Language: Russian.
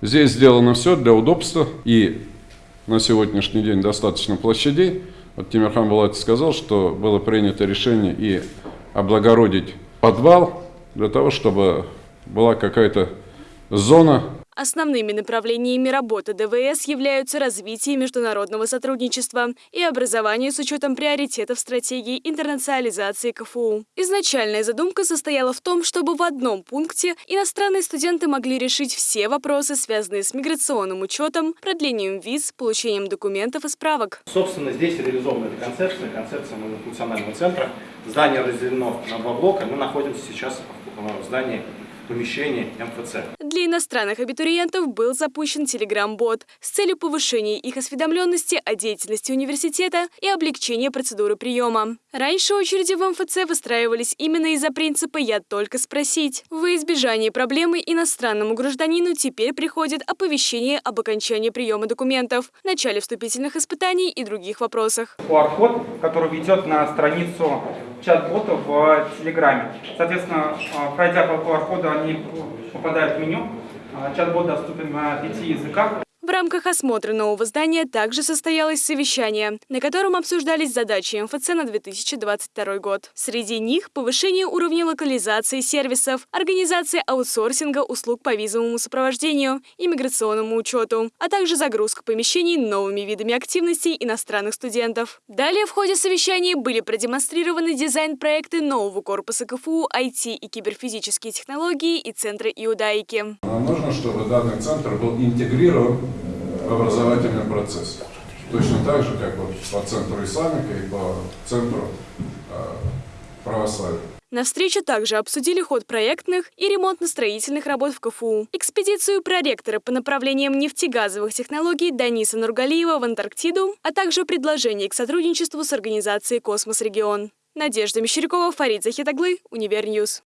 Здесь сделано все для удобства и на сегодняшний день достаточно площадей. Вот Тимирхан Булатович сказал, что было принято решение и облагородить подвал для того, чтобы была какая-то зона Основными направлениями работы ДВС являются развитие международного сотрудничества и образование с учетом приоритетов стратегии интернационализации КФУ. Изначальная задумка состояла в том, чтобы в одном пункте иностранные студенты могли решить все вопросы, связанные с миграционным учетом, продлением виз, получением документов и справок. Собственно, здесь реализована эта концепция, концепция многофункционального центра. Здание разделено на два блока. Мы находимся сейчас в здании помещении МФЦ. Для иностранных абитуриентов был запущен Telegram-бот с целью повышения их осведомленности о деятельности университета и облегчения процедуры приема. Раньше очереди в МФЦ выстраивались именно из-за принципа «я только спросить». В избежание проблемы иностранному гражданину теперь приходит оповещение об окончании приема документов, начале вступительных испытаний и других вопросах. QR-код, который ведет на страницу чат-бота в Телеграме. Соответственно, а, пройдя по QR-коду, они попадают в меню. А, чат-бот доступен на пяти языках. В рамках осмотра нового здания также состоялось совещание, на котором обсуждались задачи МФЦ на 2022 год. Среди них повышение уровня локализации сервисов, организация аутсорсинга услуг по визовому сопровождению и миграционному учету, а также загрузка помещений новыми видами активностей иностранных студентов. Далее в ходе совещания были продемонстрированы дизайн-проекты нового корпуса КФУ, IT и киберфизические технологии и Центра Иудаики. Нужно, чтобы данный центр был интегрирован в образовательный процесс. Точно так же, как вот по центру исламика и по центру э, православия. На встрече также обсудили ход проектных и ремонтно-строительных работ в КФУ, экспедицию проректора по направлениям нефтегазовых технологий Даниса Нургалиева в Антарктиду, а также предложение к сотрудничеству с организацией «Космос Регион». Надежда Мещерякова, Фарид Захит оглы, Univer News.